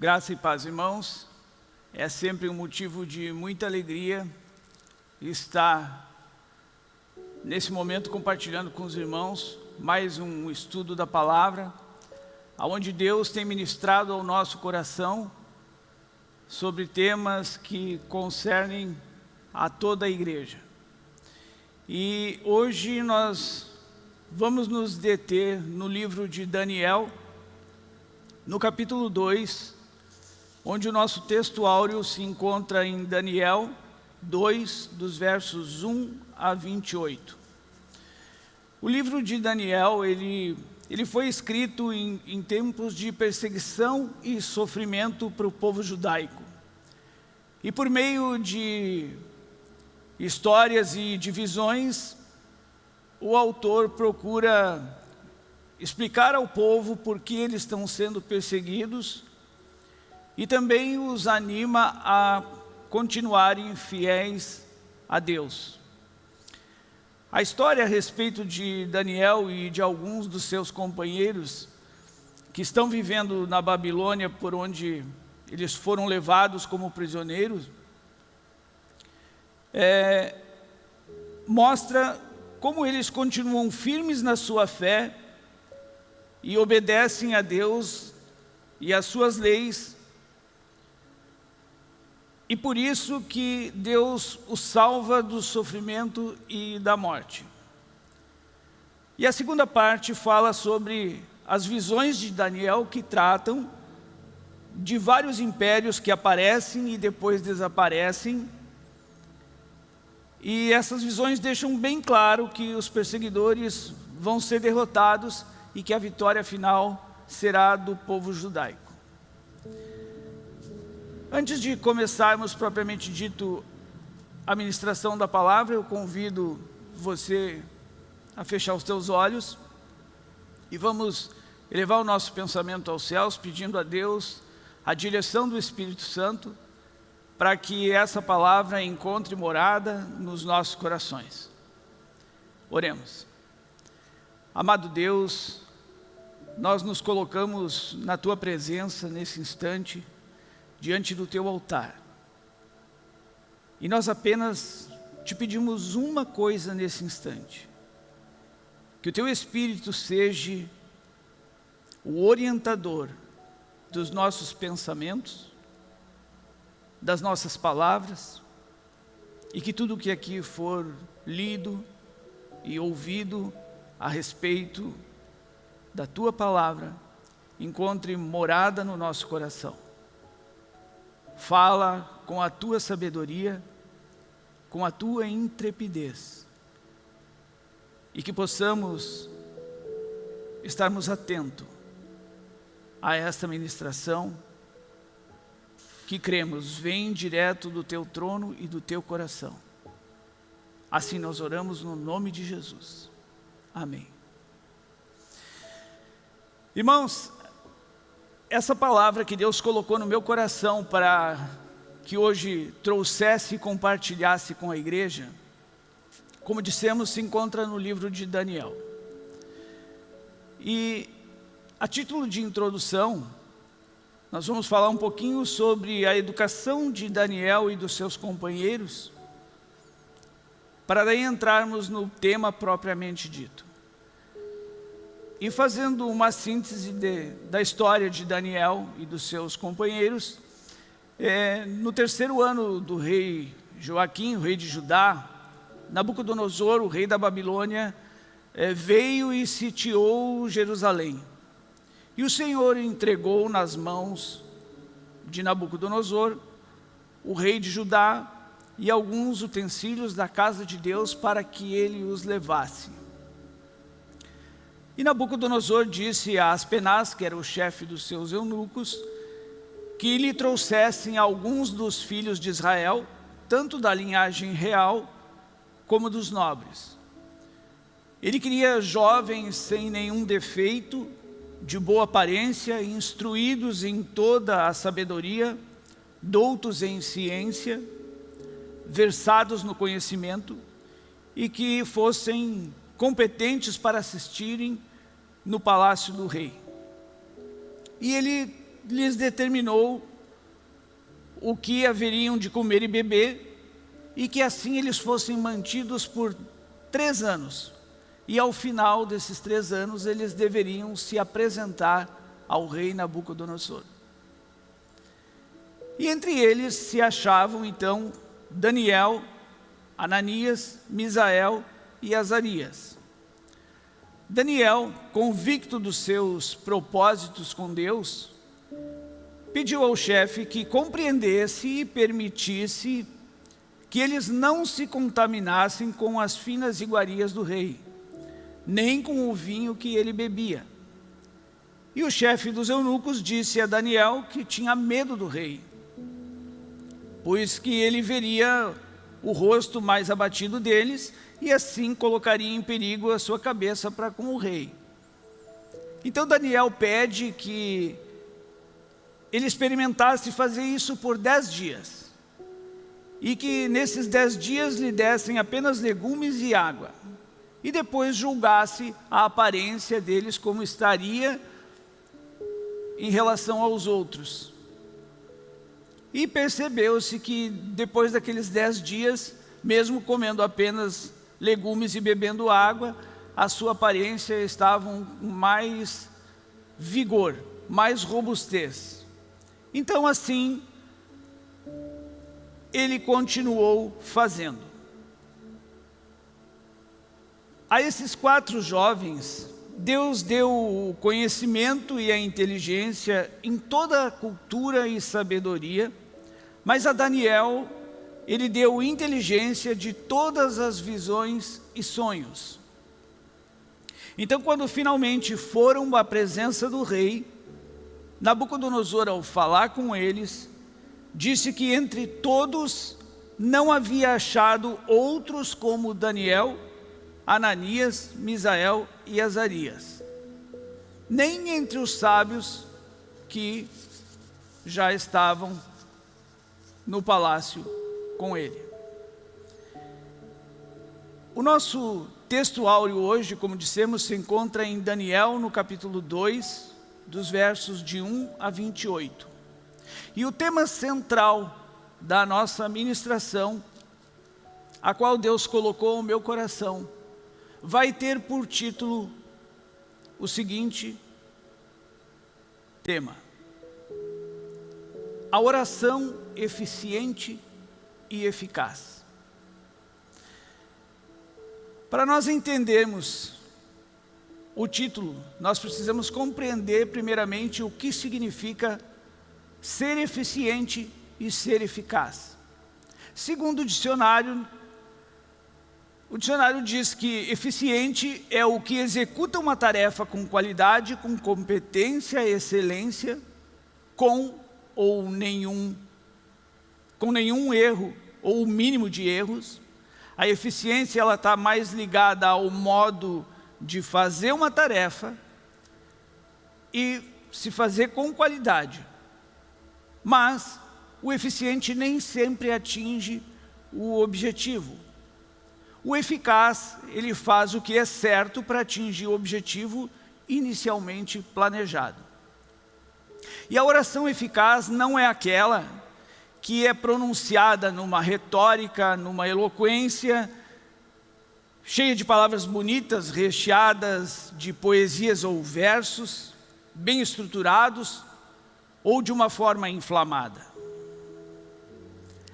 Graça e paz, irmãos. É sempre um motivo de muita alegria estar nesse momento compartilhando com os irmãos mais um estudo da palavra, onde Deus tem ministrado ao nosso coração sobre temas que concernem a toda a igreja. E hoje nós vamos nos deter no livro de Daniel, no capítulo 2, onde o nosso texto áureo se encontra em Daniel 2, dos versos 1 a 28. O livro de Daniel, ele, ele foi escrito em, em tempos de perseguição e sofrimento para o povo judaico. E por meio de histórias e divisões, o autor procura explicar ao povo por que eles estão sendo perseguidos e também os anima a continuarem fiéis a Deus. A história a respeito de Daniel e de alguns dos seus companheiros que estão vivendo na Babilônia por onde eles foram levados como prisioneiros, é, mostra como eles continuam firmes na sua fé e obedecem a Deus e às suas leis e por isso que Deus o salva do sofrimento e da morte. E a segunda parte fala sobre as visões de Daniel que tratam de vários impérios que aparecem e depois desaparecem. E essas visões deixam bem claro que os perseguidores vão ser derrotados e que a vitória final será do povo judaico. Antes de começarmos propriamente dito a ministração da palavra, eu convido você a fechar os teus olhos e vamos elevar o nosso pensamento aos céus, pedindo a Deus a direção do Espírito Santo para que essa palavra encontre morada nos nossos corações. Oremos. Amado Deus, nós nos colocamos na Tua presença nesse instante, diante do teu altar. E nós apenas te pedimos uma coisa nesse instante. Que o teu Espírito seja o orientador dos nossos pensamentos, das nossas palavras, e que tudo que aqui for lido e ouvido a respeito da Tua Palavra, encontre morada no nosso coração Fala com a tua sabedoria, com a tua intrepidez. E que possamos estarmos atentos a esta ministração que cremos vem direto do teu trono e do teu coração. Assim nós oramos no nome de Jesus. Amém. Irmãos, essa palavra que Deus colocou no meu coração para que hoje trouxesse e compartilhasse com a igreja, como dissemos, se encontra no livro de Daniel. E a título de introdução, nós vamos falar um pouquinho sobre a educação de Daniel e dos seus companheiros, para daí entrarmos no tema propriamente dito. E fazendo uma síntese de, da história de Daniel e dos seus companheiros, é, no terceiro ano do rei Joaquim, rei de Judá, Nabucodonosor, o rei da Babilônia, é, veio e sitiou Jerusalém. E o Senhor entregou nas mãos de Nabucodonosor, o rei de Judá, e alguns utensílios da casa de Deus para que ele os levasse. E Nabucodonosor disse a Aspenaz, que era o chefe dos seus eunucos, que lhe trouxessem alguns dos filhos de Israel, tanto da linhagem real como dos nobres. Ele queria jovens sem nenhum defeito, de boa aparência, instruídos em toda a sabedoria, doutos em ciência, versados no conhecimento e que fossem competentes para assistirem no palácio do rei. E ele lhes determinou o que haveriam de comer e beber, e que assim eles fossem mantidos por três anos. E ao final desses três anos, eles deveriam se apresentar ao rei Nabucodonosor. E entre eles se achavam, então, Daniel, Ananias, Misael e Azarias. Daniel, convicto dos seus propósitos com Deus, pediu ao chefe que compreendesse e permitisse que eles não se contaminassem com as finas iguarias do rei, nem com o vinho que ele bebia. E o chefe dos eunucos disse a Daniel que tinha medo do rei, pois que ele veria o rosto mais abatido deles e assim colocaria em perigo a sua cabeça para com o rei. Então Daniel pede que ele experimentasse fazer isso por dez dias. E que nesses dez dias lhe dessem apenas legumes e água. E depois julgasse a aparência deles como estaria em relação aos outros. E percebeu-se que depois daqueles dez dias, mesmo comendo apenas legumes e bebendo água, a sua aparência estava com mais vigor, mais robustez. Então assim, ele continuou fazendo. A esses quatro jovens, Deus deu o conhecimento e a inteligência em toda a cultura e sabedoria, mas a Daniel, ele deu inteligência de todas as visões e sonhos. Então, quando finalmente foram à presença do rei, Nabucodonosor, ao falar com eles, disse que entre todos não havia achado outros como Daniel, Ananias, Misael e Azarias, nem entre os sábios que já estavam no palácio com ele. O nosso texto áureo hoje, como dissemos, se encontra em Daniel, no capítulo 2, dos versos de 1 a 28. E o tema central da nossa ministração, a qual Deus colocou no meu coração, vai ter por título o seguinte tema. A oração eficiente e eficaz. Para nós entendermos o título, nós precisamos compreender primeiramente o que significa ser eficiente e ser eficaz. Segundo o dicionário, o dicionário diz que eficiente é o que executa uma tarefa com qualidade, com competência, excelência, com ou nenhum, com nenhum erro ou o mínimo de erros. A eficiência ela está mais ligada ao modo de fazer uma tarefa e se fazer com qualidade. Mas o eficiente nem sempre atinge o objetivo. O eficaz, ele faz o que é certo para atingir o objetivo inicialmente planejado. E a oração eficaz não é aquela que é pronunciada numa retórica, numa eloquência, cheia de palavras bonitas, recheadas de poesias ou versos, bem estruturados, ou de uma forma inflamada.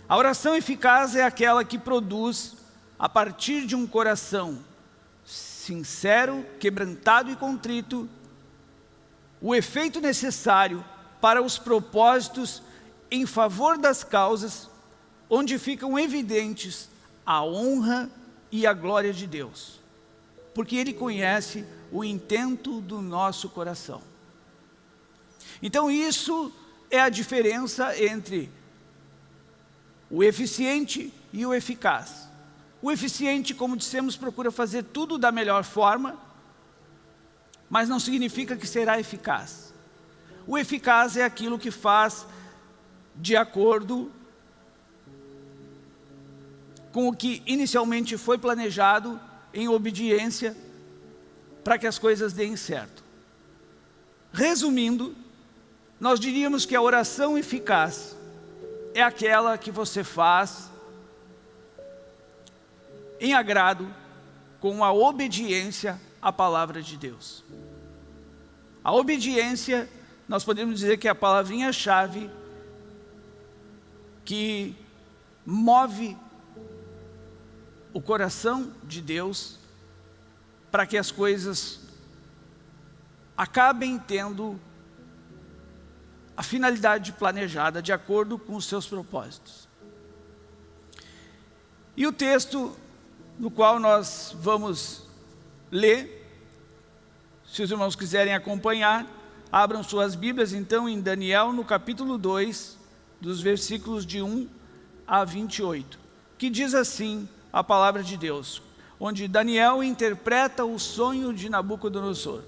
A oração eficaz é aquela que produz, a partir de um coração sincero, quebrantado e contrito, o efeito necessário para os propósitos em favor das causas onde ficam evidentes a honra e a glória de Deus, porque Ele conhece o intento do nosso coração. Então isso é a diferença entre o eficiente e o eficaz. O eficiente, como dissemos, procura fazer tudo da melhor forma, mas não significa que será eficaz. O eficaz é aquilo que faz de acordo com o que inicialmente foi planejado em obediência para que as coisas deem certo. Resumindo, nós diríamos que a oração eficaz é aquela que você faz em agrado com a obediência à palavra de Deus. A obediência, nós podemos dizer que é a palavrinha-chave que move o coração de Deus para que as coisas acabem tendo a finalidade planejada de acordo com os seus propósitos. E o texto no qual nós vamos ler, se os irmãos quiserem acompanhar, abram suas Bíblias então em Daniel no capítulo 2, dos versículos de 1 a 28, que diz assim a palavra de Deus, onde Daniel interpreta o sonho de Nabucodonosor.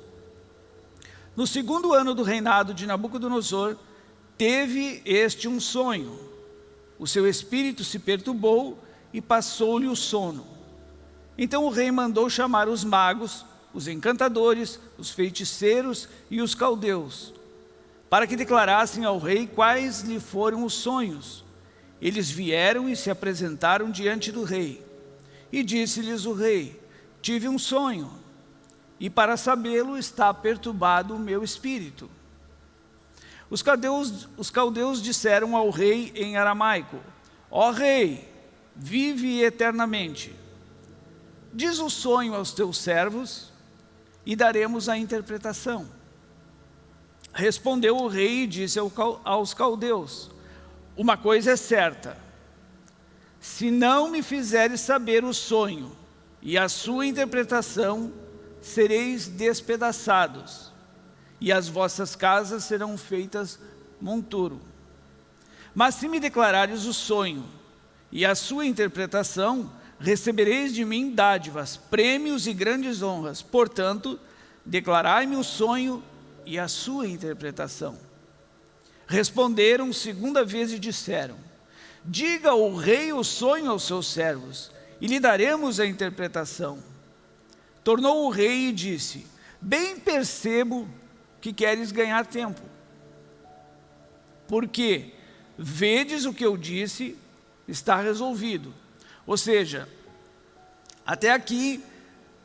No segundo ano do reinado de Nabucodonosor, teve este um sonho. O seu espírito se perturbou e passou-lhe o sono. Então o rei mandou chamar os magos, os encantadores, os feiticeiros e os caldeus, para que declarassem ao rei quais lhe foram os sonhos. Eles vieram e se apresentaram diante do rei. E disse-lhes o rei, tive um sonho, e para sabê-lo está perturbado o meu espírito. Os caldeus, os caldeus disseram ao rei em aramaico, ó rei, vive eternamente. Diz o sonho aos teus servos e daremos a interpretação. Respondeu o rei e disse aos caldeus, uma coisa é certa, se não me fizeres saber o sonho e a sua interpretação, sereis despedaçados, e as vossas casas serão feitas monturo. Mas se me declarares o sonho e a sua interpretação, recebereis de mim dádivas, prêmios e grandes honras. Portanto, declarai-me o sonho e a sua interpretação. Responderam segunda vez e disseram, Diga o rei o sonho aos seus servos, e lhe daremos a interpretação. Tornou o rei e disse, Bem percebo que queres ganhar tempo, porque vedes o que eu disse, está resolvido. Ou seja, até aqui,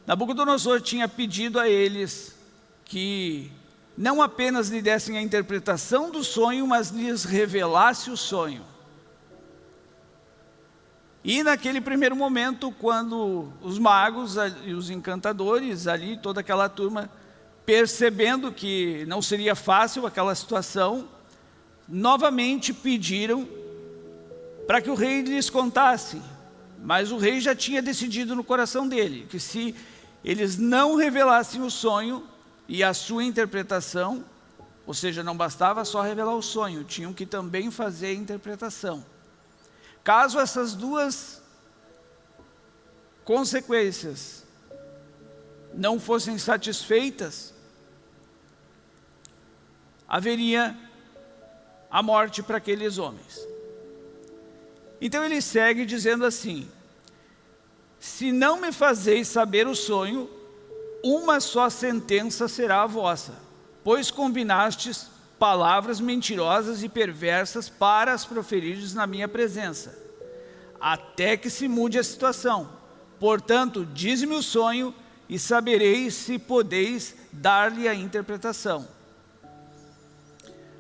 Nabucodonosor tinha pedido a eles que não apenas lhe dessem a interpretação do sonho, mas lhes revelasse o sonho. E naquele primeiro momento, quando os magos e os encantadores ali, toda aquela turma, percebendo que não seria fácil aquela situação, novamente pediram para que o rei lhes contasse. Mas o rei já tinha decidido no coração dele, que se eles não revelassem o sonho e a sua interpretação, ou seja, não bastava só revelar o sonho, tinham que também fazer a interpretação. Caso essas duas consequências não fossem satisfeitas, haveria a morte para aqueles homens. Então ele segue dizendo assim, se não me fazeis saber o sonho, uma só sentença será a vossa, pois combinastes palavras mentirosas e perversas para as proferires na minha presença, até que se mude a situação. Portanto, diz-me o sonho e sabereis se podeis dar-lhe a interpretação.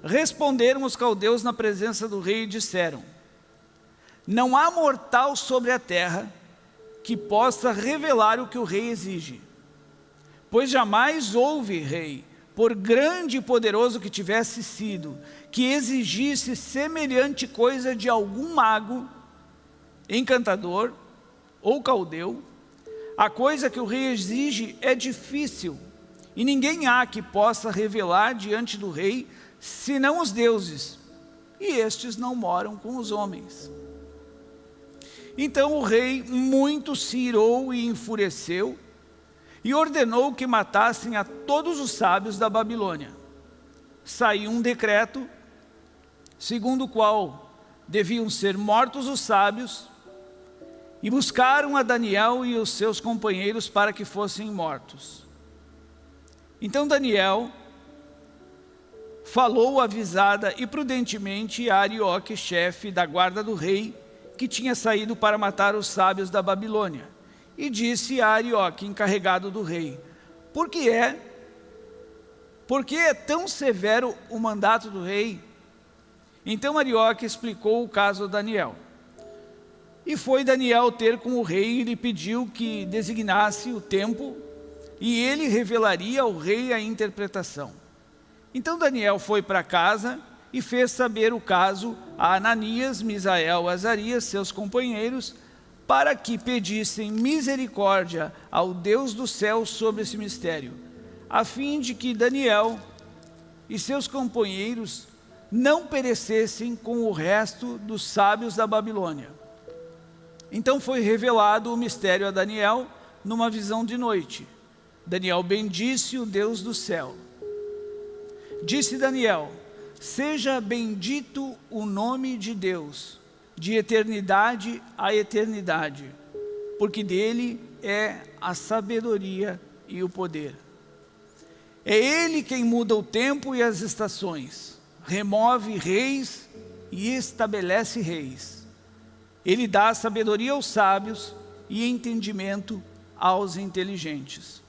Responderam os caldeus na presença do rei e disseram, não há mortal sobre a terra que possa revelar o que o rei exige, pois jamais houve rei por grande e poderoso que tivesse sido, que exigisse semelhante coisa de algum mago, encantador ou caldeu, a coisa que o rei exige é difícil, e ninguém há que possa revelar diante do rei, senão os deuses, e estes não moram com os homens. Então o rei muito se irou e enfureceu, e ordenou que matassem a todos os sábios da Babilônia. Saiu um decreto, segundo o qual deviam ser mortos os sábios, e buscaram a Daniel e os seus companheiros para que fossem mortos. Então Daniel falou avisada e prudentemente a Arioque, chefe da guarda do rei, que tinha saído para matar os sábios da Babilônia. E disse a Arioque, encarregado do rei, por que é, por que é tão severo o mandato do rei? Então Arioque explicou o caso a Daniel. E foi Daniel ter com o rei e lhe pediu que designasse o tempo e ele revelaria ao rei a interpretação. Então Daniel foi para casa e fez saber o caso a Ananias, Misael, Azarias, seus companheiros, para que pedissem misericórdia ao Deus do céu sobre esse mistério, a fim de que Daniel e seus companheiros não perecessem com o resto dos sábios da Babilônia. Então foi revelado o mistério a Daniel numa visão de noite. Daniel bendisse o Deus do céu. Disse Daniel, seja bendito o nome de Deus, de eternidade a eternidade, porque dele é a sabedoria e o poder. É ele quem muda o tempo e as estações, remove reis e estabelece reis. Ele dá sabedoria aos sábios e entendimento aos inteligentes.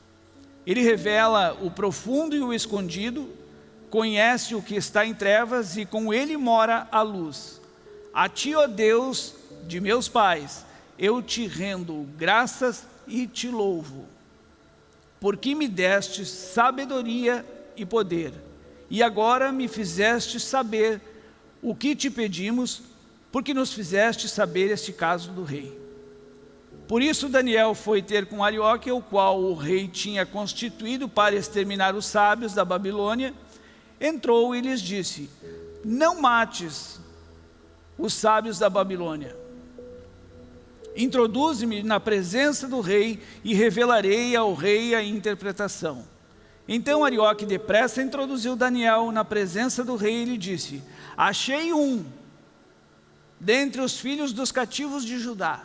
Ele revela o profundo e o escondido, conhece o que está em trevas e com ele mora a luz. A ti, ó Deus de meus pais, eu te rendo graças e te louvo, porque me deste sabedoria e poder, e agora me fizeste saber o que te pedimos, porque nos fizeste saber este caso do rei. Por isso Daniel foi ter com Arioque, o qual o rei tinha constituído para exterminar os sábios da Babilônia, entrou e lhes disse, não mates os sábios da Babilônia. Introduze-me na presença do rei e revelarei ao rei a interpretação. Então Arioque depressa introduziu Daniel na presença do rei e lhe disse, achei um dentre os filhos dos cativos de Judá,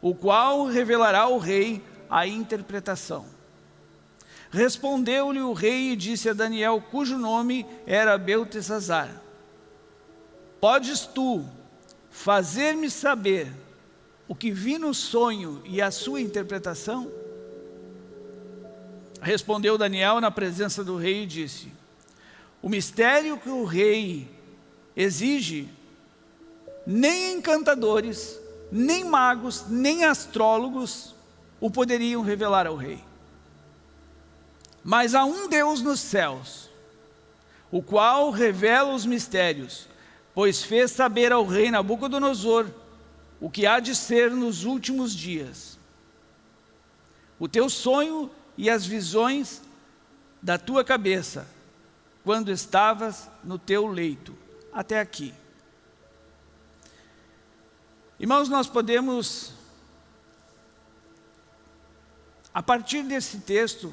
o qual revelará ao rei a interpretação. Respondeu-lhe o rei e disse a Daniel, cujo nome era Beltesazar, Podes tu fazer-me saber o que vi no sonho e a sua interpretação? Respondeu Daniel na presença do rei e disse, o mistério que o rei exige, nem encantadores, nem magos, nem astrólogos o poderiam revelar ao rei. Mas há um Deus nos céus, o qual revela os mistérios, pois fez saber ao rei Nabucodonosor o que há de ser nos últimos dias. O teu sonho e as visões da tua cabeça, quando estavas no teu leito. Até aqui. Irmãos, nós podemos, a partir desse texto,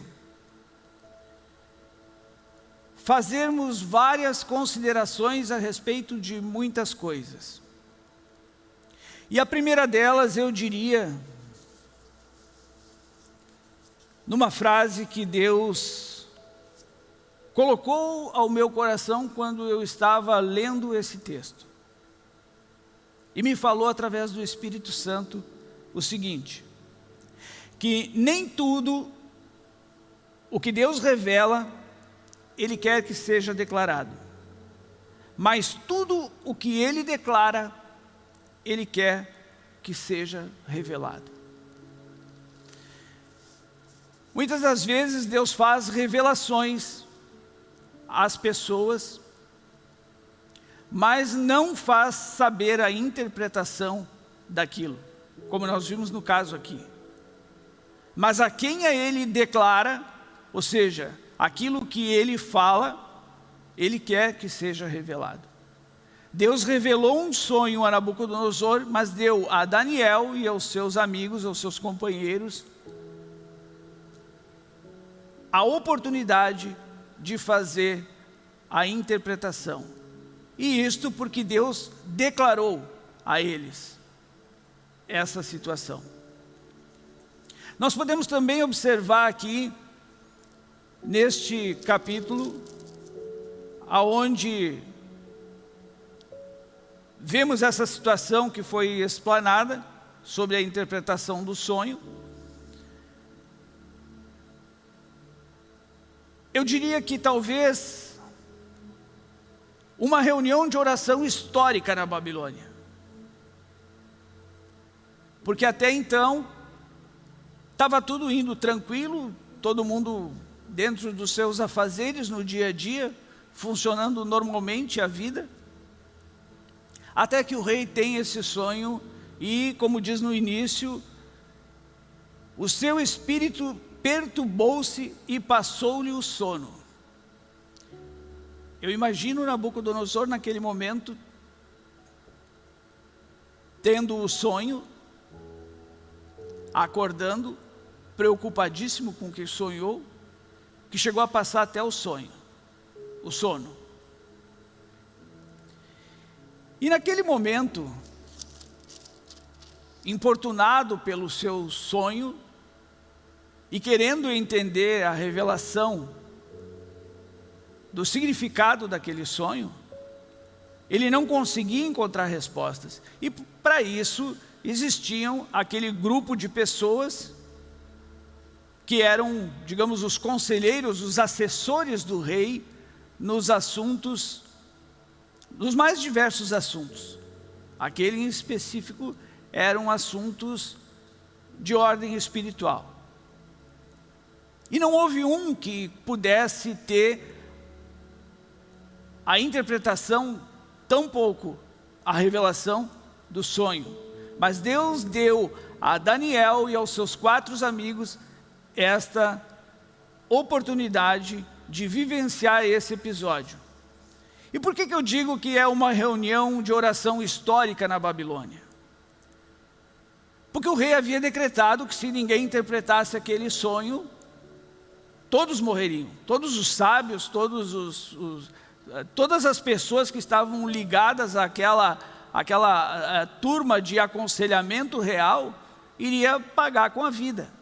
fazermos várias considerações a respeito de muitas coisas. E a primeira delas eu diria, numa frase que Deus colocou ao meu coração quando eu estava lendo esse texto. E me falou através do Espírito Santo o seguinte, que nem tudo o que Deus revela ele quer que seja declarado. Mas tudo o que ele declara, ele quer que seja revelado. Muitas das vezes Deus faz revelações às pessoas, mas não faz saber a interpretação daquilo, como nós vimos no caso aqui. Mas a quem a ele declara, ou seja, aquilo que ele fala, ele quer que seja revelado. Deus revelou um sonho a Nabucodonosor, mas deu a Daniel e aos seus amigos, aos seus companheiros, a oportunidade de fazer a interpretação. E isto porque Deus declarou a eles essa situação. Nós podemos também observar aqui neste capítulo, aonde vemos essa situação que foi explanada sobre a interpretação do sonho. Eu diria que talvez uma reunião de oração histórica na Babilônia. Porque até então, estava tudo indo tranquilo, todo mundo dentro dos seus afazeres no dia a dia, funcionando normalmente a vida. Até que o rei tem esse sonho e, como diz no início, o seu espírito perturbou-se e passou-lhe o sono. Eu imagino Nabucodonosor naquele momento, tendo o sonho, acordando, preocupadíssimo com o que sonhou, que chegou a passar até o sonho, o sono. E naquele momento, importunado pelo seu sonho e querendo entender a revelação do significado daquele sonho, ele não conseguia encontrar respostas. E para isso existiam aquele grupo de pessoas que eram, digamos, os conselheiros, os assessores do rei nos assuntos, nos mais diversos assuntos. Aquele em específico eram assuntos de ordem espiritual. E não houve um que pudesse ter a interpretação, tão pouco a revelação do sonho. Mas Deus deu a Daniel e aos seus quatro amigos esta oportunidade de vivenciar esse episódio. E por que, que eu digo que é uma reunião de oração histórica na Babilônia? Porque o rei havia decretado que se ninguém interpretasse aquele sonho, todos morreriam. Todos os sábios, todos os, os, eh, todas as pessoas que estavam ligadas àquela, àquela uh, turma de aconselhamento real, iria pagar com a vida.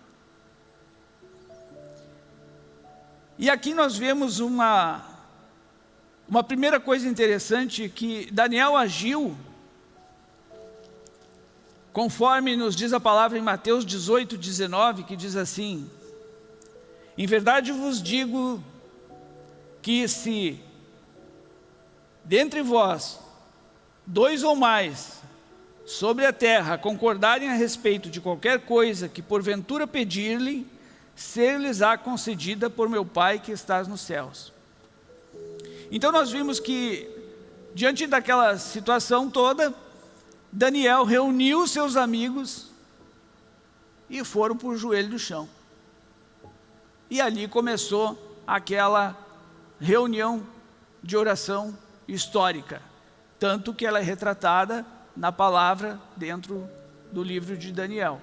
E aqui nós vemos uma, uma primeira coisa interessante, que Daniel agiu, conforme nos diz a palavra em Mateus 18, 19, que diz assim, Em verdade vos digo que se dentre vós dois ou mais sobre a terra concordarem a respeito de qualquer coisa que porventura pedir-lhe, ser-lhes-á concedida por meu Pai que estás nos céus. Então nós vimos que, diante daquela situação toda, Daniel reuniu seus amigos e foram para o joelho do chão. E ali começou aquela reunião de oração histórica, tanto que ela é retratada na palavra dentro do livro de Daniel,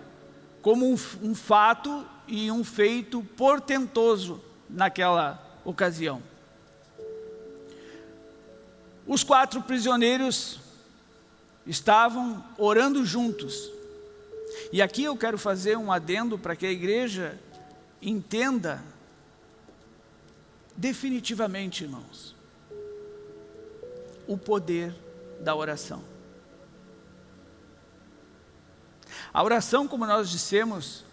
como um, um fato e um feito portentoso naquela ocasião. Os quatro prisioneiros estavam orando juntos. E aqui eu quero fazer um adendo para que a igreja entenda definitivamente, irmãos, o poder da oração. A oração, como nós dissemos,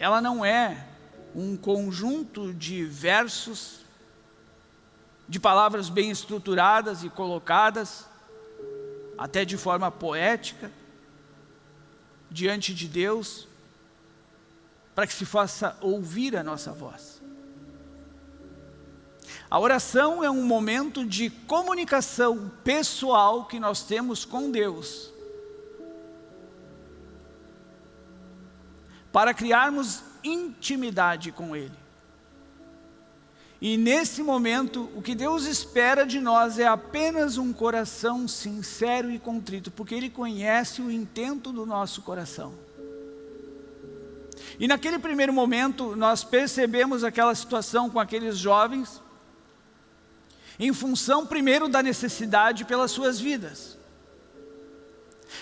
ela não é um conjunto de versos, de palavras bem estruturadas e colocadas, até de forma poética, diante de Deus, para que se faça ouvir a nossa voz. A oração é um momento de comunicação pessoal que nós temos com Deus, para criarmos intimidade com Ele. E nesse momento, o que Deus espera de nós é apenas um coração sincero e contrito, porque Ele conhece o intento do nosso coração. E naquele primeiro momento, nós percebemos aquela situação com aqueles jovens, em função primeiro da necessidade pelas suas vidas.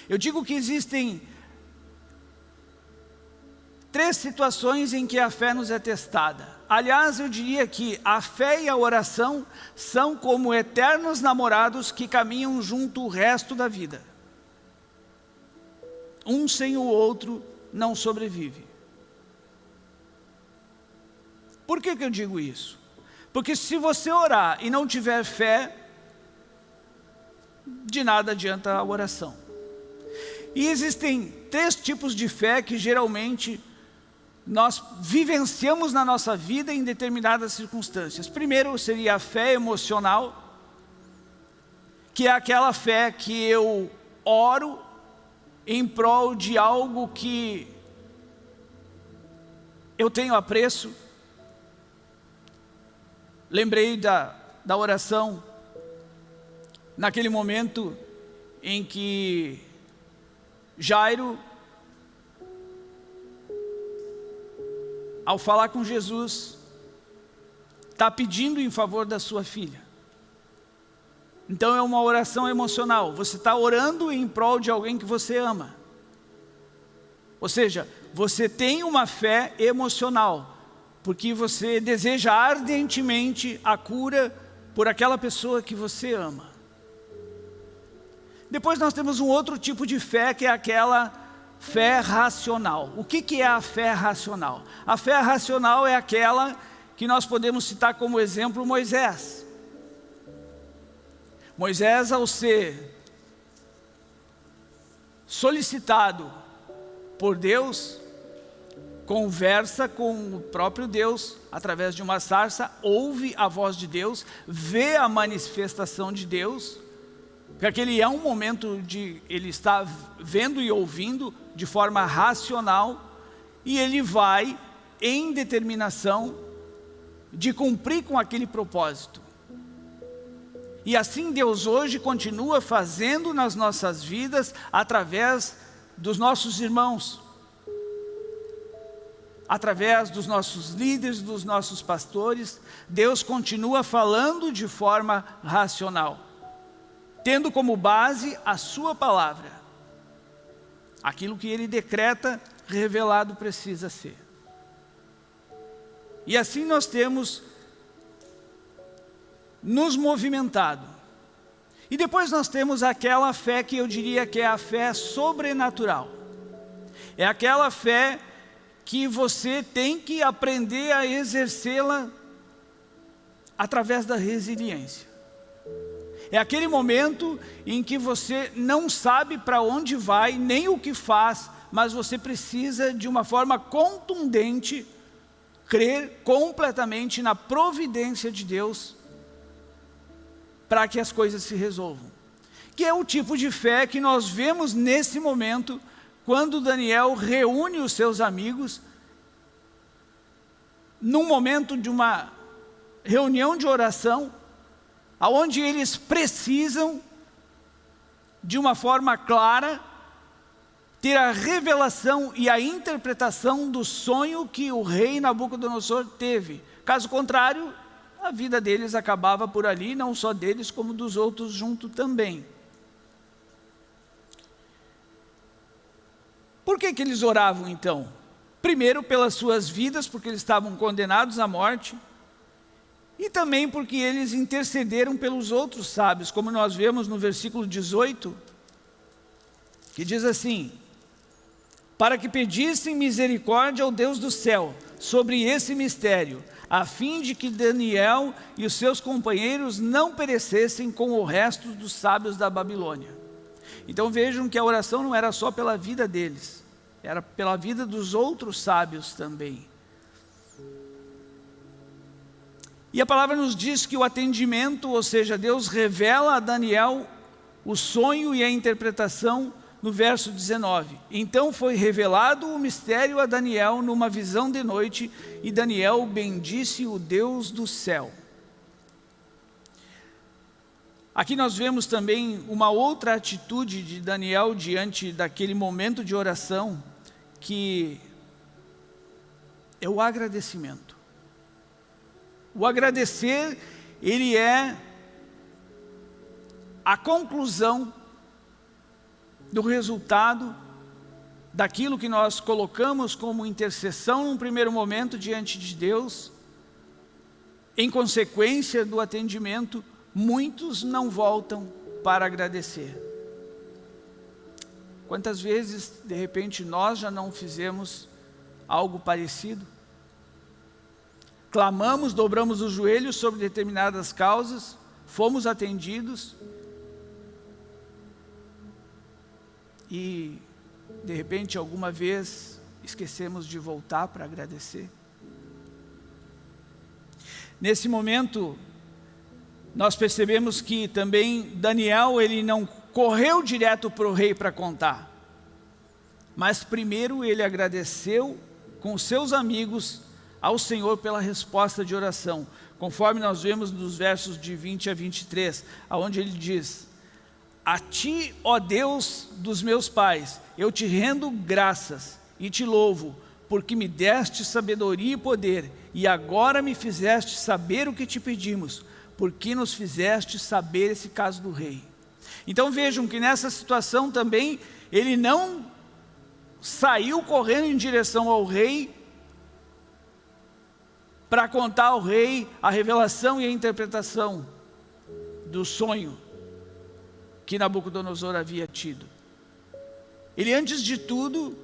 Eu digo que existem três situações em que a fé nos é testada. Aliás, eu diria que a fé e a oração são como eternos namorados que caminham junto o resto da vida. Um sem o outro não sobrevive. Por que, que eu digo isso? Porque se você orar e não tiver fé, de nada adianta a oração. E existem três tipos de fé que geralmente nós vivenciamos na nossa vida em determinadas circunstâncias. Primeiro seria a fé emocional, que é aquela fé que eu oro em prol de algo que eu tenho apreço. Lembrei da, da oração naquele momento em que Jairo ao falar com Jesus, está pedindo em favor da sua filha. Então é uma oração emocional. Você está orando em prol de alguém que você ama. Ou seja, você tem uma fé emocional, porque você deseja ardentemente a cura por aquela pessoa que você ama. Depois nós temos um outro tipo de fé, que é aquela fé racional. O que, que é a fé racional? A fé racional é aquela que nós podemos citar como exemplo Moisés. Moisés, ao ser solicitado por Deus, conversa com o próprio Deus através de uma sarça, ouve a voz de Deus, vê a manifestação de Deus, porque aquele é um momento de ele está vendo e ouvindo de forma racional e ele vai em determinação de cumprir com aquele propósito. E assim Deus hoje continua fazendo nas nossas vidas através dos nossos irmãos, através dos nossos líderes, dos nossos pastores, Deus continua falando de forma racional tendo como base a sua palavra. Aquilo que ele decreta, revelado precisa ser. E assim nós temos nos movimentado. E depois nós temos aquela fé que eu diria que é a fé sobrenatural. É aquela fé que você tem que aprender a exercê-la através da resiliência. É aquele momento em que você não sabe para onde vai, nem o que faz, mas você precisa de uma forma contundente crer completamente na providência de Deus para que as coisas se resolvam. Que é o tipo de fé que nós vemos nesse momento, quando Daniel reúne os seus amigos, num momento de uma reunião de oração, aonde eles precisam, de uma forma clara, ter a revelação e a interpretação do sonho que o rei Nabucodonosor teve. Caso contrário, a vida deles acabava por ali, não só deles, como dos outros junto também. Por que, que eles oravam então? Primeiro pelas suas vidas, porque eles estavam condenados à morte e também porque eles intercederam pelos outros sábios, como nós vemos no versículo 18, que diz assim, para que pedissem misericórdia ao Deus do céu sobre esse mistério, a fim de que Daniel e os seus companheiros não perecessem com o resto dos sábios da Babilônia. Então vejam que a oração não era só pela vida deles, era pela vida dos outros sábios também. E a palavra nos diz que o atendimento, ou seja, Deus revela a Daniel o sonho e a interpretação no verso 19. Então foi revelado o mistério a Daniel numa visão de noite, e Daniel bendisse o Deus do céu. Aqui nós vemos também uma outra atitude de Daniel diante daquele momento de oração, que é o agradecimento. O agradecer, ele é a conclusão do resultado daquilo que nós colocamos como intercessão num primeiro momento diante de Deus, em consequência do atendimento, muitos não voltam para agradecer. Quantas vezes, de repente, nós já não fizemos algo parecido? Clamamos, dobramos os joelhos sobre determinadas causas, fomos atendidos e, de repente, alguma vez esquecemos de voltar para agradecer. Nesse momento, nós percebemos que também Daniel, ele não correu direto para o rei para contar, mas primeiro ele agradeceu com seus amigos ao Senhor pela resposta de oração, conforme nós vemos nos versos de 20 a 23, aonde ele diz, a ti, ó Deus dos meus pais, eu te rendo graças e te louvo, porque me deste sabedoria e poder, e agora me fizeste saber o que te pedimos, porque nos fizeste saber esse caso do rei. Então vejam que nessa situação também, ele não saiu correndo em direção ao rei, para contar ao rei a revelação e a interpretação do sonho que Nabucodonosor havia tido. Ele antes de tudo,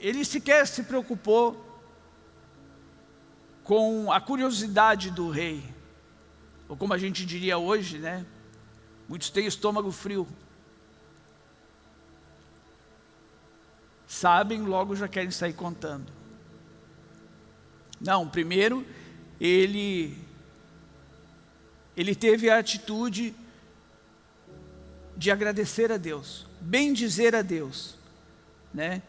ele sequer se preocupou com a curiosidade do rei, ou como a gente diria hoje, né? Muitos têm estômago frio. Sabem, logo já querem sair contando. Não, primeiro, ele, ele teve a atitude de agradecer a Deus, bem dizer a Deus, né?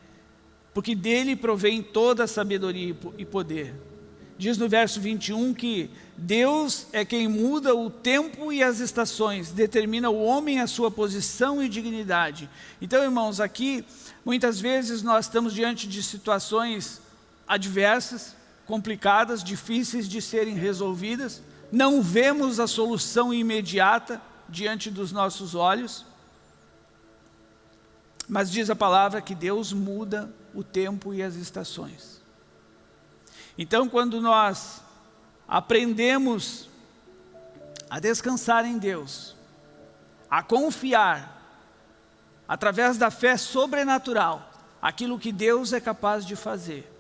porque dele provém toda a sabedoria e poder. Diz no verso 21 que Deus é quem muda o tempo e as estações, determina o homem a sua posição e dignidade. Então, irmãos, aqui, muitas vezes nós estamos diante de situações adversas, complicadas, difíceis de serem resolvidas, não vemos a solução imediata diante dos nossos olhos, mas diz a palavra que Deus muda o tempo e as estações. Então, quando nós aprendemos a descansar em Deus, a confiar, através da fé sobrenatural, aquilo que Deus é capaz de fazer,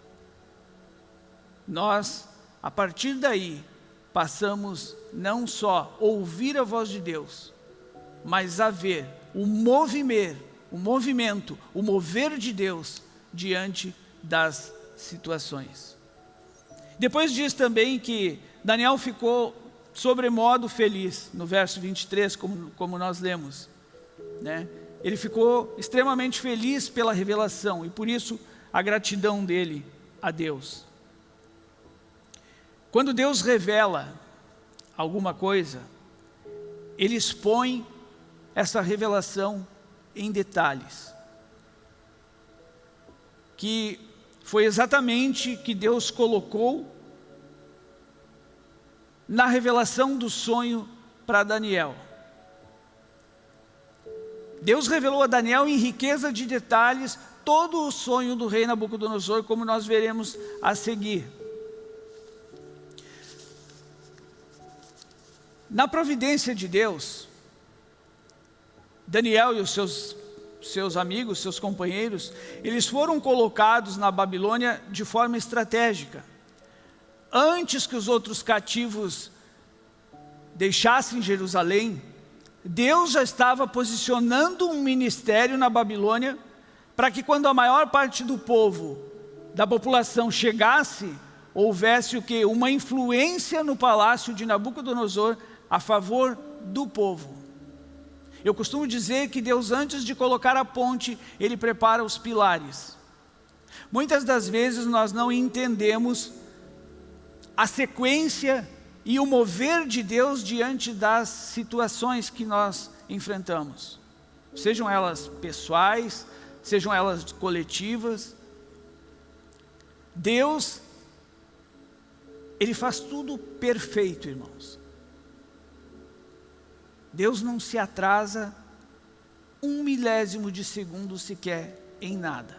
nós, a partir daí, passamos não só ouvir a voz de Deus, mas a ver o movimento, o movimento, o mover de Deus diante das situações. Depois diz também que Daniel ficou sobremodo feliz, no verso 23, como, como nós lemos. Né? Ele ficou extremamente feliz pela revelação e por isso a gratidão dele a Deus. Quando Deus revela alguma coisa, Ele expõe essa revelação em detalhes que foi exatamente que Deus colocou na revelação do sonho para Daniel. Deus revelou a Daniel em riqueza de detalhes todo o sonho do rei Nabucodonosor, como nós veremos a seguir. Na providência de Deus, Daniel e os seus seus amigos, seus companheiros, eles foram colocados na Babilônia de forma estratégica. Antes que os outros cativos deixassem Jerusalém, Deus já estava posicionando um ministério na Babilônia para que quando a maior parte do povo, da população chegasse, houvesse o que? Uma influência no palácio de Nabucodonosor a favor do povo. Eu costumo dizer que Deus, antes de colocar a ponte, Ele prepara os pilares. Muitas das vezes nós não entendemos a sequência e o mover de Deus diante das situações que nós enfrentamos. Sejam elas pessoais, sejam elas coletivas. Deus, Ele faz tudo perfeito, irmãos. Deus não se atrasa um milésimo de segundo sequer em nada.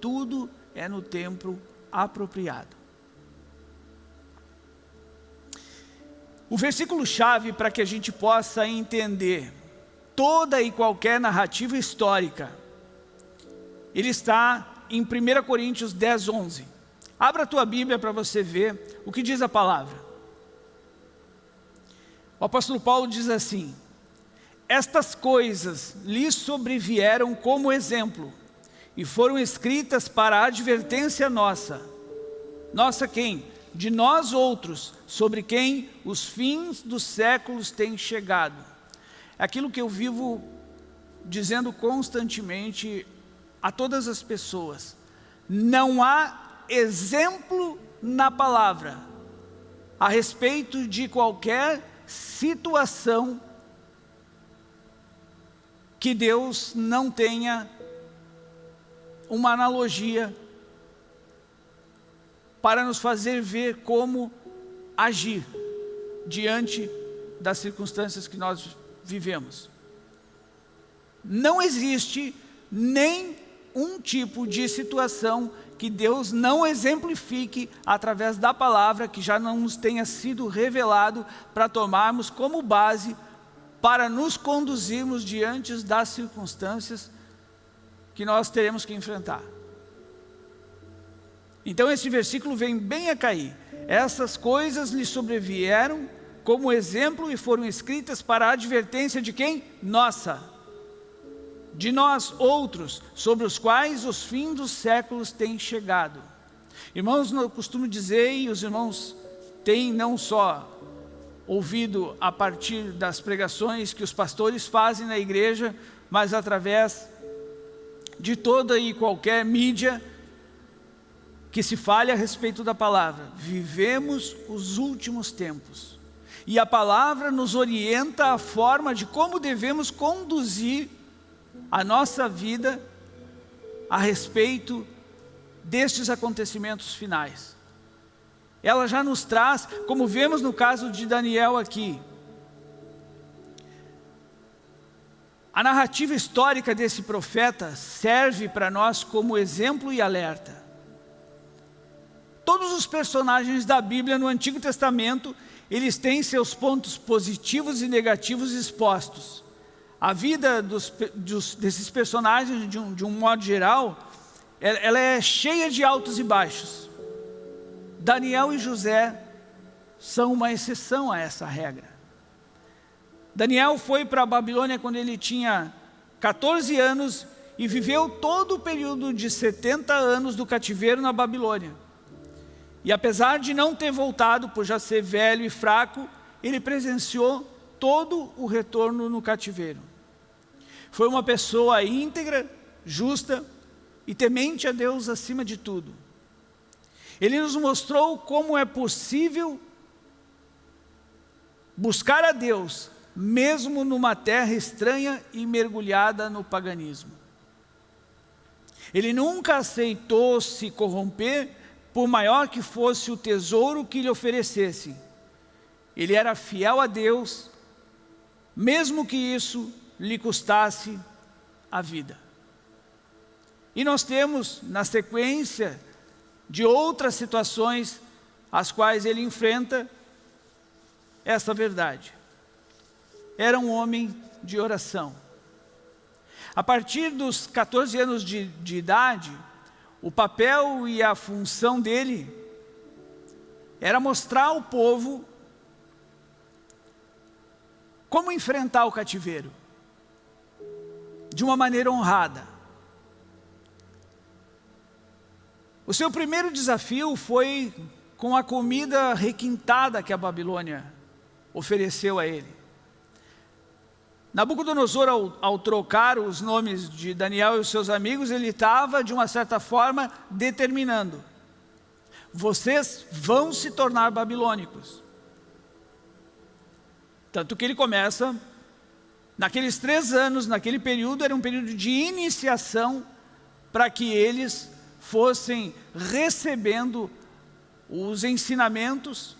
tudo é no tempo apropriado. O versículo-chave para que a gente possa entender toda e qualquer narrativa histórica, ele está em 1 Coríntios 10, 11. Abra a tua Bíblia para você ver o que diz a palavra. O apóstolo Paulo diz assim, estas coisas lhe sobrevieram como exemplo e foram escritas para a advertência nossa. Nossa quem? De nós outros, sobre quem os fins dos séculos têm chegado. Aquilo que eu vivo dizendo constantemente a todas as pessoas. Não há exemplo na palavra a respeito de qualquer situação que Deus não tenha uma analogia para nos fazer ver como agir diante das circunstâncias que nós vivemos. Não existe nem um tipo de situação que Deus não exemplifique através da palavra que já não nos tenha sido revelado para tomarmos como base para nos conduzirmos diante das circunstâncias que nós teremos que enfrentar. Então esse versículo vem bem a cair. Essas coisas lhe sobrevieram como exemplo e foram escritas para a advertência de quem? Nossa. De nós outros, sobre os quais os fins dos séculos têm chegado. Irmãos, eu costumo dizer, e os irmãos têm não só ouvido a partir das pregações que os pastores fazem na igreja, mas através de toda e qualquer mídia que se fale a respeito da palavra. Vivemos os últimos tempos. E a palavra nos orienta a forma de como devemos conduzir a nossa vida a respeito destes acontecimentos finais ela já nos traz, como vemos no caso de Daniel aqui, a narrativa histórica desse profeta serve para nós como exemplo e alerta. Todos os personagens da Bíblia no Antigo Testamento, eles têm seus pontos positivos e negativos expostos. A vida dos, dos, desses personagens, de um, de um modo geral, ela é cheia de altos e baixos. Daniel e José são uma exceção a essa regra. Daniel foi para a Babilônia quando ele tinha 14 anos e viveu todo o período de 70 anos do cativeiro na Babilônia. E apesar de não ter voltado por já ser velho e fraco, ele presenciou todo o retorno no cativeiro. Foi uma pessoa íntegra, justa e temente a Deus acima de tudo. Ele nos mostrou como é possível buscar a Deus, mesmo numa terra estranha e mergulhada no paganismo. Ele nunca aceitou se corromper, por maior que fosse o tesouro que lhe oferecesse. Ele era fiel a Deus, mesmo que isso lhe custasse a vida. E nós temos, na sequência, de outras situações as quais ele enfrenta essa verdade. Era um homem de oração. A partir dos 14 anos de, de idade, o papel e a função dele era mostrar ao povo como enfrentar o cativeiro de uma maneira honrada. O seu primeiro desafio foi com a comida requintada que a Babilônia ofereceu a ele. Nabucodonosor, ao, ao, trocar os nomes de Daniel e os seus amigos, ele estava, de uma certa forma, determinando. Vocês vão se tornar babilônicos. Tanto que ele começa, naqueles três anos, naquele período, era um período de iniciação para que eles fossem recebendo os ensinamentos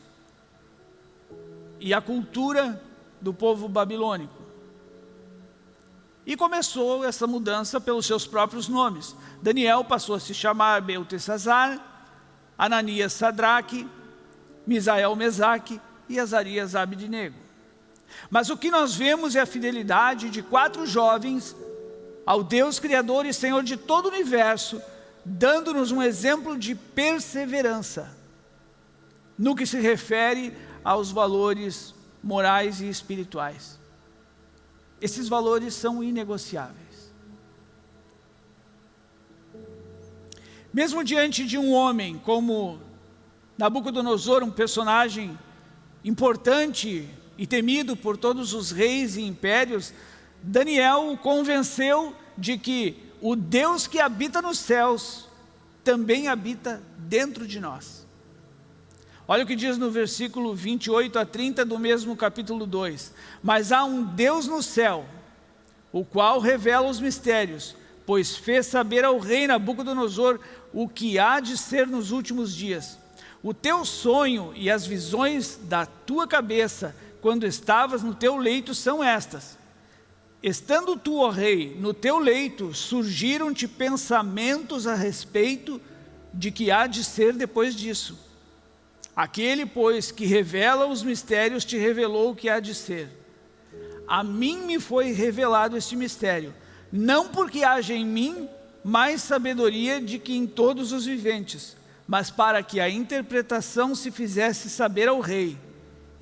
e a cultura do povo babilônico. E começou essa mudança pelos seus próprios nomes. Daniel passou a se chamar Beltesazar, Ananias Sadraque, Misael Mesaque e Azarias Abidnego. Mas o que nós vemos é a fidelidade de quatro jovens ao Deus Criador e Senhor de todo o universo, dando-nos um exemplo de perseverança no que se refere aos valores morais e espirituais. Esses valores são inegociáveis. Mesmo diante de um homem como Nabucodonosor, um personagem importante e temido por todos os reis e impérios, Daniel o convenceu de que o Deus que habita nos céus também habita dentro de nós. Olha o que diz no versículo 28 a 30 do mesmo capítulo 2. Mas há um Deus no céu, o qual revela os mistérios, pois fez saber ao rei Nabucodonosor o que há de ser nos últimos dias. O teu sonho e as visões da tua cabeça, quando estavas no teu leito, são estas. Estando tu, ó rei, no teu leito, surgiram-te pensamentos a respeito de que há de ser depois disso. Aquele, pois, que revela os mistérios, te revelou o que há de ser. A mim me foi revelado este mistério, não porque haja em mim mais sabedoria de que em todos os viventes, mas para que a interpretação se fizesse saber ao rei,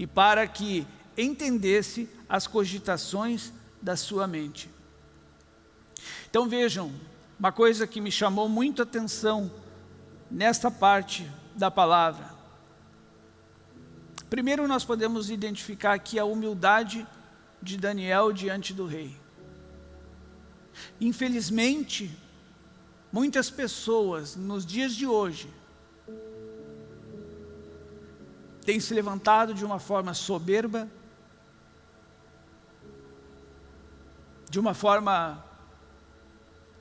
e para que entendesse as cogitações da sua mente. Então vejam, uma coisa que me chamou muito a atenção nesta parte da palavra. Primeiro nós podemos identificar aqui a humildade de Daniel diante do rei. Infelizmente, muitas pessoas nos dias de hoje têm se levantado de uma forma soberba, de uma forma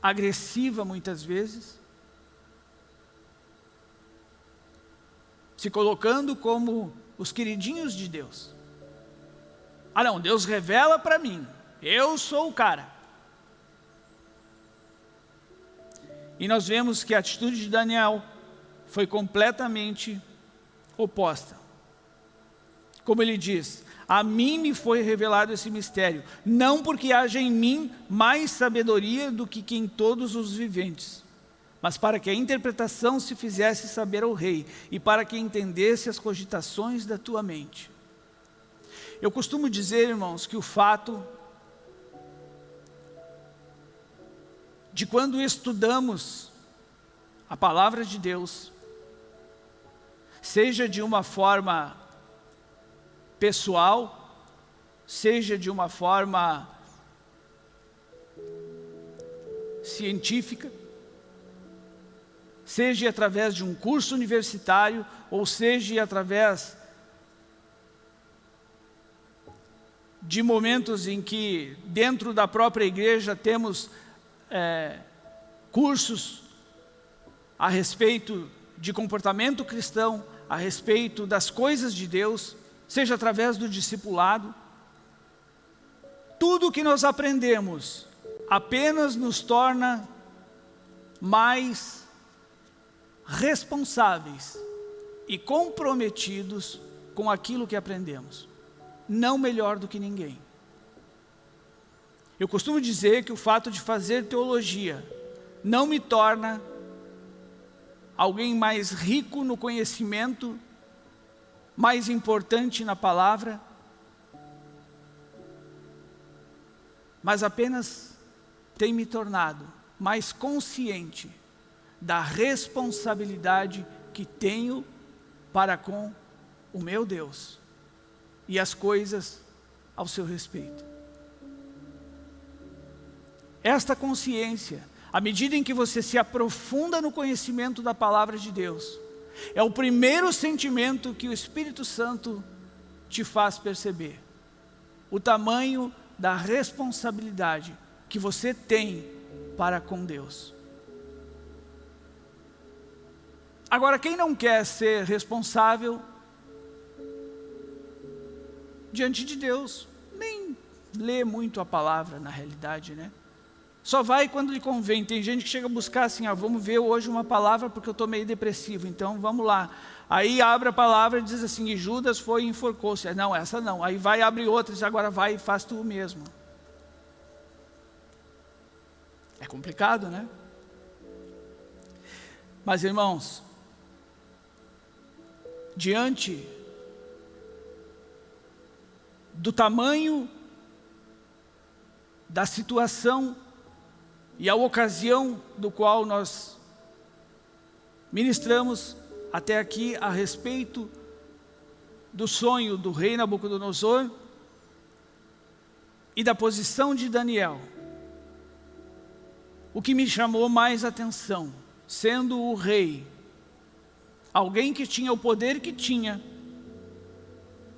agressiva muitas vezes, se colocando como os queridinhos de Deus. Ah não, Deus revela para mim, eu sou o cara. E nós vemos que a atitude de Daniel foi completamente oposta. Como ele diz, a mim me foi revelado esse mistério, não porque haja em mim mais sabedoria do que em todos os viventes, mas para que a interpretação se fizesse saber ao rei, e para que entendesse as cogitações da tua mente. Eu costumo dizer, irmãos, que o fato de quando estudamos a palavra de Deus, seja de uma forma pessoal, seja de uma forma científica, seja através de um curso universitário, ou seja através de momentos em que dentro da própria igreja temos é, cursos a respeito de comportamento cristão, a respeito das coisas de Deus, seja através do discipulado. Tudo que nós aprendemos apenas nos torna mais responsáveis e comprometidos com aquilo que aprendemos. Não melhor do que ninguém. Eu costumo dizer que o fato de fazer teologia não me torna alguém mais rico no conhecimento mais importante na palavra, mas apenas tem me tornado mais consciente da responsabilidade que tenho para com o meu Deus e as coisas ao seu respeito. Esta consciência, à medida em que você se aprofunda no conhecimento da palavra de Deus, é o primeiro sentimento que o Espírito Santo te faz perceber. O tamanho da responsabilidade que você tem para com Deus. Agora, quem não quer ser responsável diante de Deus, nem lê muito a palavra, na realidade, né? Só vai quando lhe convém. Tem gente que chega a buscar assim, ah, vamos ver hoje uma palavra porque eu estou meio depressivo, então vamos lá. Aí abre a palavra e diz assim, e Judas foi e enforcou-se. Não, essa não. Aí vai, abre outra e diz, agora vai e faz tu mesmo. É complicado, né? Mas irmãos, diante do tamanho da situação e a ocasião do qual nós ministramos até aqui a respeito do sonho do rei Nabucodonosor e da posição de Daniel. O que me chamou mais atenção, sendo o rei, alguém que tinha o poder que tinha,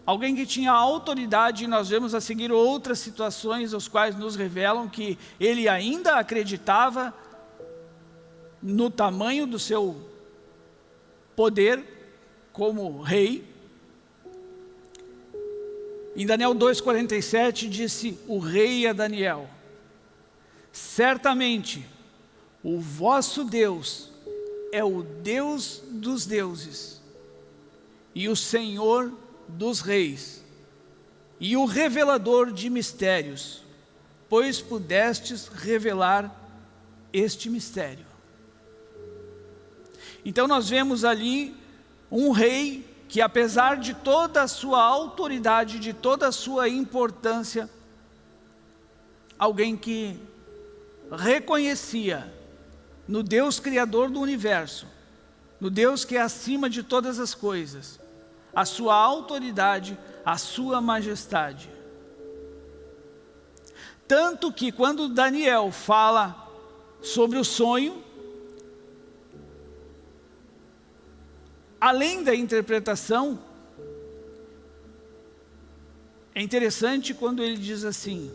alguém que tinha autoridade, e nós vemos a seguir outras situações, as quais nos revelam que ele ainda acreditava no tamanho do seu poder como rei. Em Daniel 2,47 disse o rei a Daniel, certamente o vosso Deus é o Deus dos deuses e o Senhor dos reis, e o revelador de mistérios, pois pudestes revelar este mistério. Então nós vemos ali um rei que apesar de toda a sua autoridade, de toda a sua importância, alguém que reconhecia no Deus Criador do Universo, no Deus que é acima de todas as coisas, a sua autoridade, a sua majestade. Tanto que quando Daniel fala sobre o sonho, além da interpretação, é interessante quando ele diz assim,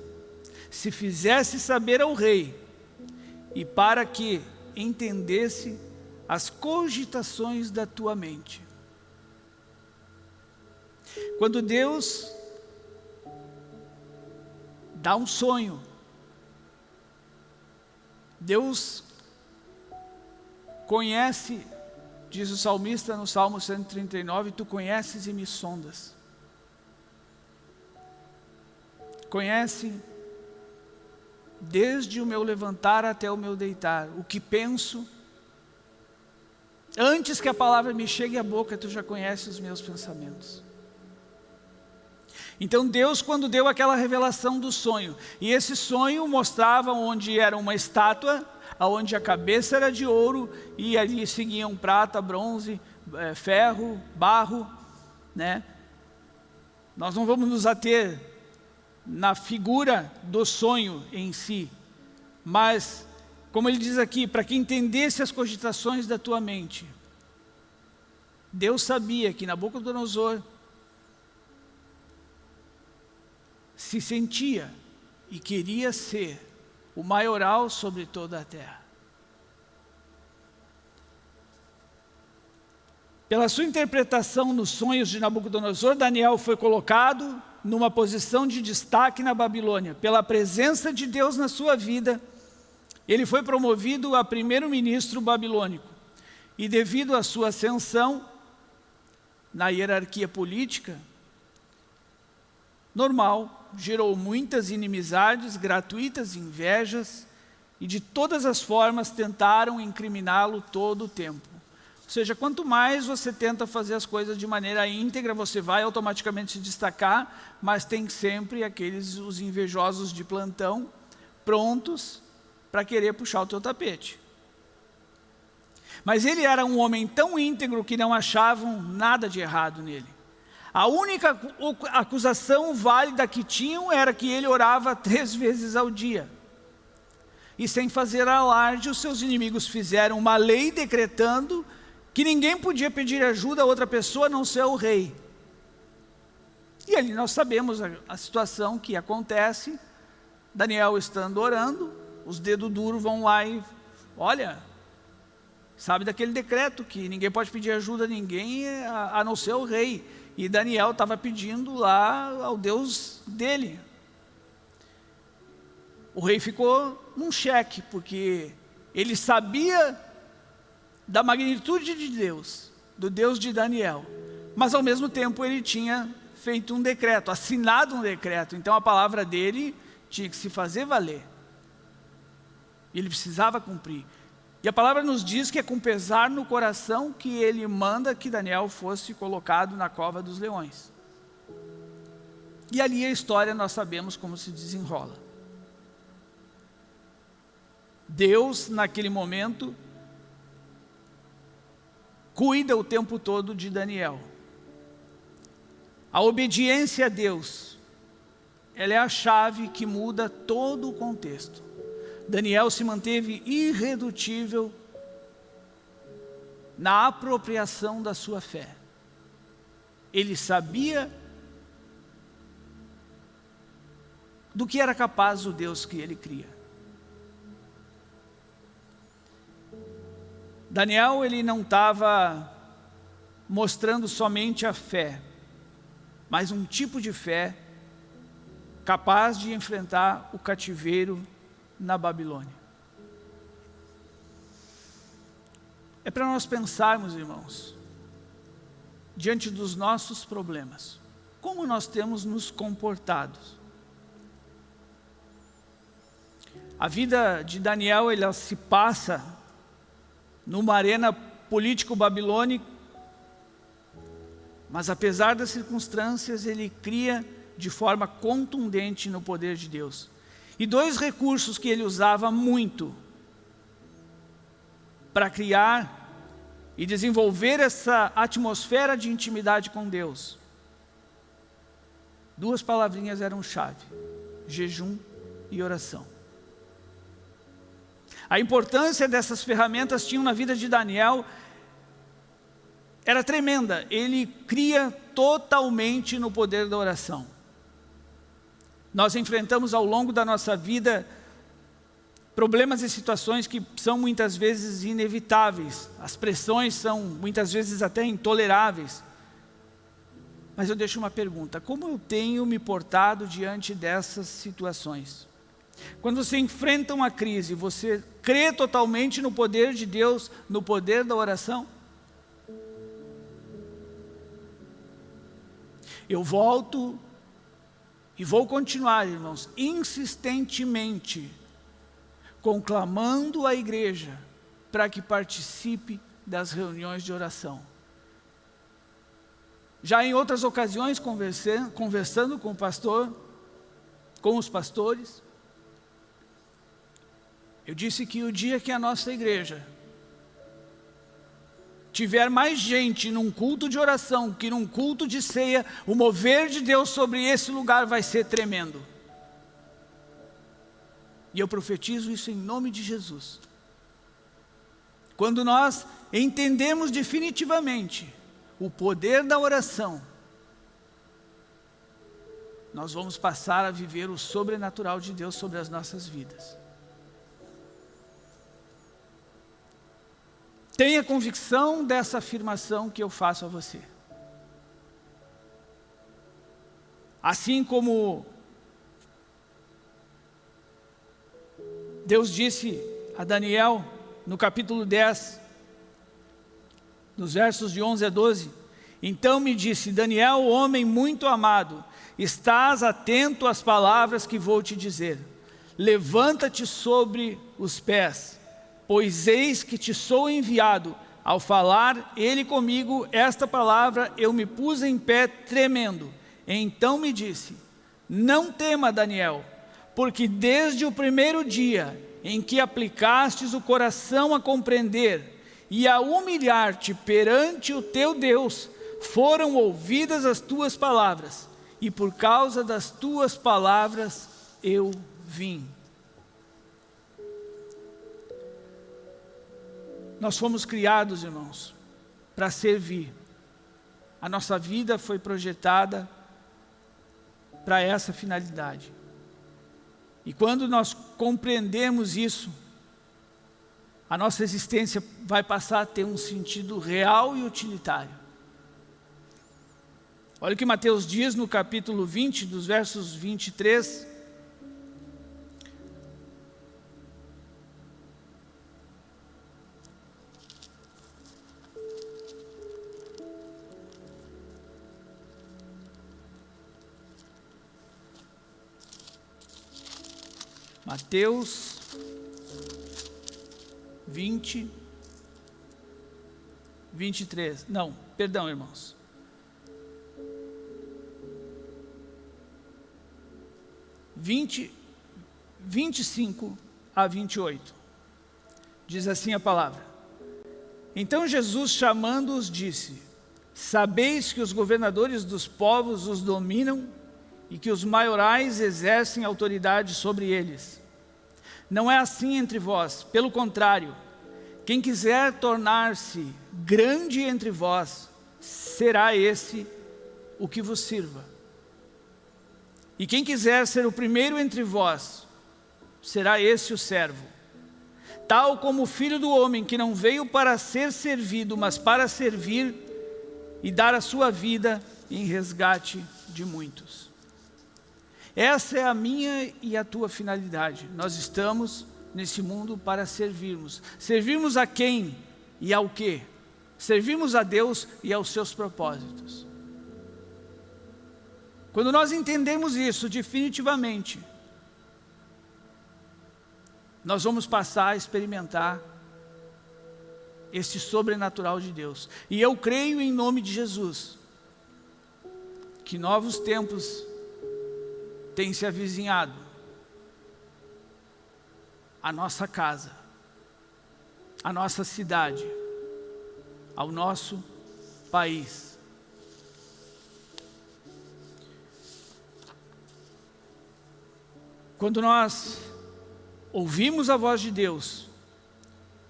se fizesse saber ao rei, e para que entendesse as cogitações da tua mente. Quando Deus dá um sonho, Deus conhece, diz o salmista no Salmo 139, tu conheces e me sondas. Conhece desde o meu levantar até o meu deitar, o que penso, antes que a palavra me chegue à boca, tu já conheces os meus pensamentos. Então Deus quando deu aquela revelação do sonho, e esse sonho mostrava onde era uma estátua, onde a cabeça era de ouro, e ali seguiam prata, bronze, é, ferro, barro, né? Nós não vamos nos ater na figura do sonho em si, mas, como ele diz aqui, para que entendesse as cogitações da tua mente, Deus sabia que Nabucodonosor se sentia e queria ser o maioral sobre toda a terra. Pela sua interpretação nos sonhos de Nabucodonosor, Daniel foi colocado numa posição de destaque na Babilônia. Pela presença de Deus na sua vida, ele foi promovido a primeiro-ministro babilônico. E devido à sua ascensão na hierarquia política, normal, gerou muitas inimizades, gratuitas invejas, e de todas as formas tentaram incriminá-lo todo o tempo. Ou seja, quanto mais você tenta fazer as coisas de maneira íntegra, você vai automaticamente se destacar, mas tem sempre aqueles, os invejosos de plantão, prontos para querer puxar o teu tapete. Mas ele era um homem tão íntegro que não achavam nada de errado nele. A única acusação válida que tinham era que ele orava três vezes ao dia. E sem fazer alarde, os seus inimigos fizeram uma lei decretando que ninguém podia pedir ajuda a outra pessoa a não ser o rei. E ali nós sabemos a, a situação que acontece, Daniel estando orando, os dedos duros vão lá e, olha, sabe daquele decreto que ninguém pode pedir ajuda a ninguém a, a não ser o rei. E Daniel estava pedindo lá ao Deus dele. o rei ficou num cheque, porque ele sabia da magnitude de Deus, do Deus de Daniel, mas ao mesmo tempo ele tinha feito um decreto, assinado um decreto, então a palavra dele tinha que se fazer valer. Ele precisava cumprir. E a palavra nos diz que é com pesar no coração que ele manda que Daniel fosse colocado na cova dos leões. E ali a história nós sabemos como se desenrola. Deus, naquele momento, cuida o tempo todo de Daniel. A obediência a Deus, ela é a chave que muda todo o contexto. Daniel se manteve irredutível na apropriação da sua fé. Ele sabia do que era capaz o Deus que ele cria. Daniel, ele não estava mostrando somente a fé, mas um tipo de fé capaz de enfrentar o cativeiro na Babilônia. É para nós pensarmos, irmãos, diante dos nossos problemas, como nós temos nos comportado. A vida de Daniel, ela se passa numa arena político-babilônico, mas apesar das circunstâncias, ele cria de forma contundente no poder de Deus. E dois recursos que ele usava muito para criar e desenvolver essa atmosfera de intimidade com Deus. Duas palavrinhas eram chave, jejum e oração. A importância dessas ferramentas tinham na vida de Daniel era tremenda. Ele cria totalmente no poder da oração. Nós enfrentamos ao longo da nossa vida problemas e situações que são muitas vezes inevitáveis. As pressões são muitas vezes até intoleráveis. Mas eu deixo uma pergunta, como eu tenho me portado diante dessas situações? Quando você enfrenta uma crise, você crê totalmente no poder de Deus, no poder da oração? Eu volto e vou continuar, irmãos, insistentemente, conclamando a igreja para que participe das reuniões de oração. Já em outras ocasiões, conversando, conversando com o pastor, com os pastores, eu disse que o dia que a nossa igreja tiver mais gente num culto de oração que num culto de ceia, o mover de Deus sobre esse lugar vai ser tremendo. E eu profetizo isso em nome de Jesus. Quando nós entendemos definitivamente o poder da oração, nós vamos passar a viver o sobrenatural de Deus sobre as nossas vidas. Tenha convicção dessa afirmação que eu faço a você. Assim como Deus disse a Daniel no capítulo 10, nos versos de 11 a 12, então me disse, Daniel, homem muito amado, estás atento às palavras que vou te dizer. Levanta-te sobre os pés pois eis que te sou enviado. Ao falar ele comigo esta palavra, eu me pus em pé tremendo. Então me disse, não tema Daniel, porque desde o primeiro dia em que aplicastes o coração a compreender e a humilhar-te perante o teu Deus, foram ouvidas as tuas palavras, e por causa das tuas palavras eu vim. Nós fomos criados, irmãos, para servir. A nossa vida foi projetada para essa finalidade. E quando nós compreendemos isso, a nossa existência vai passar a ter um sentido real e utilitário. Olha o que Mateus diz no capítulo 20, dos versos 23 Mateus 20, 23. Não, perdão, irmãos. Vinte, 25 a 28. Diz assim a palavra. Então Jesus, chamando-os, disse, Sabeis que os governadores dos povos os dominam e que os maiorais exercem autoridade sobre eles. Não é assim entre vós, pelo contrário, quem quiser tornar-se grande entre vós, será esse o que vos sirva. E quem quiser ser o primeiro entre vós, será esse o servo. Tal como o Filho do Homem, que não veio para ser servido, mas para servir e dar a sua vida em resgate de muitos. Essa é a minha e a tua finalidade. Nós estamos nesse mundo para servirmos. Servirmos a quem e ao que? Servirmos a Deus e aos seus propósitos. Quando nós entendemos isso definitivamente, nós vamos passar a experimentar esse sobrenatural de Deus. E eu creio em nome de Jesus, que novos tempos têm se avizinhado à nossa casa, à nossa cidade, ao nosso país. Quando nós ouvimos a voz de Deus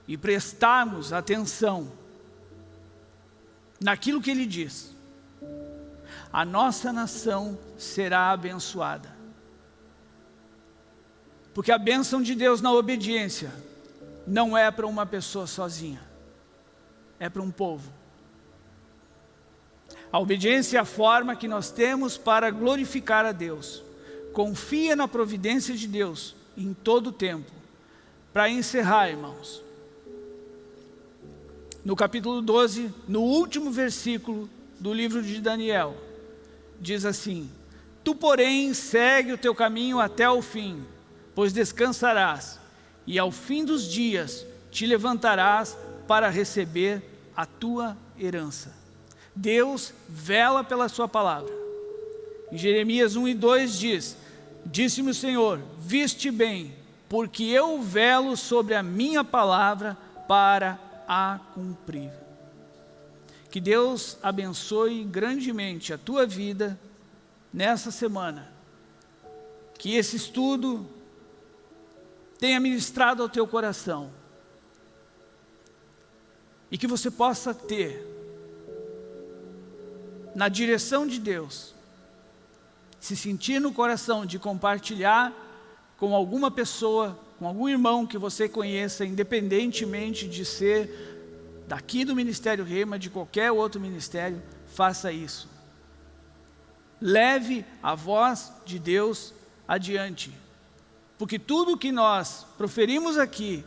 e prestarmos atenção naquilo que Ele diz, a nossa nação será abençoada. Porque a bênção de Deus na obediência não é para uma pessoa sozinha, é para um povo. A obediência é a forma que nós temos para glorificar a Deus. Confia na providência de Deus em todo o tempo. Para encerrar, irmãos, no capítulo 12, no último versículo do livro de Daniel, diz assim, Tu, porém, segue o teu caminho até o fim, pois descansarás, e ao fim dos dias te levantarás para receber a tua herança. Deus vela pela sua palavra. Em Jeremias 1 e 2 diz, Disse-me o Senhor, viste bem, porque eu velo sobre a minha palavra para a cumprir. Que Deus abençoe grandemente a tua vida nessa semana. Que esse estudo tenha ministrado ao teu coração e que você possa ter na direção de Deus se sentir no coração de compartilhar com alguma pessoa, com algum irmão que você conheça, independentemente de ser daqui do Ministério Rema, de qualquer outro ministério, faça isso. Leve a voz de Deus adiante. Porque tudo que nós proferimos aqui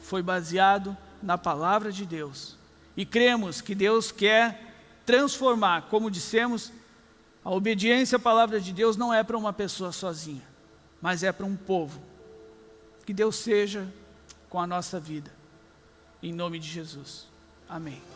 foi baseado na palavra de Deus. E cremos que Deus quer transformar, como dissemos, a obediência à palavra de Deus não é para uma pessoa sozinha, mas é para um povo. Que Deus seja com a nossa vida. Em nome de Jesus. Amém.